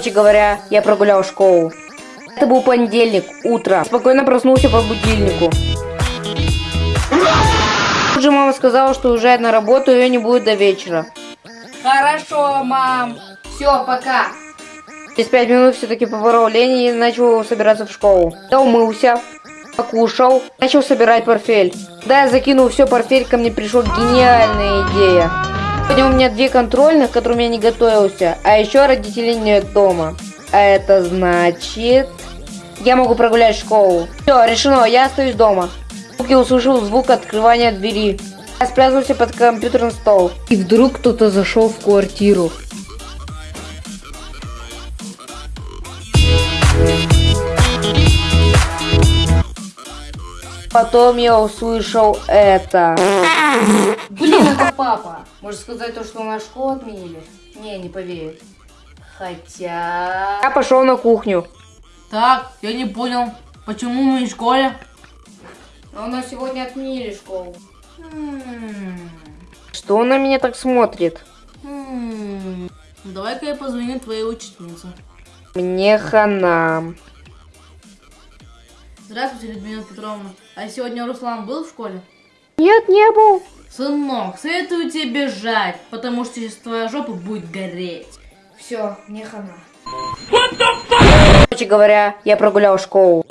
Короче говоря, я прогулял школу. Это был понедельник, утро. Спокойно проснулся по будильнику. Тут же мама сказала, что уезжает на работу, ее не будет до вечера. Хорошо, мам. Все, пока. Через пять минут все-таки поборол лень и начал собираться в школу. Я умылся, покушал, начал собирать портфель. Когда я закинул все портфель, ко мне пришла гениальная идея. Сегодня у меня две контрольных, к которым я не готовился, а еще родителей нет дома. А это значит... Я могу прогулять школу. Все, решено, я остаюсь дома. Я услышал звук открывания двери. Я спрятался под компьютерный стол. И вдруг кто-то зашел в квартиру. Потом я услышал это. Блин, это папа. Может сказать то, что у нас школу отменили? Не, не поверит. Хотя... Я пошел на кухню. Так, я не понял, почему мы в школе? А у нас сегодня отменили школу. М, Что он на меня так смотрит? м. Давай-ка я позвоню твоей учительнице. Мне хана. Здравствуйте, Людмила Петровна. А сегодня Руслан был в школе? Нет, не был. Сынок, советую тебе бежать, потому что сейчас твоя жопа будет гореть. Все, мне хана. Короче говоря, я прогулял школу.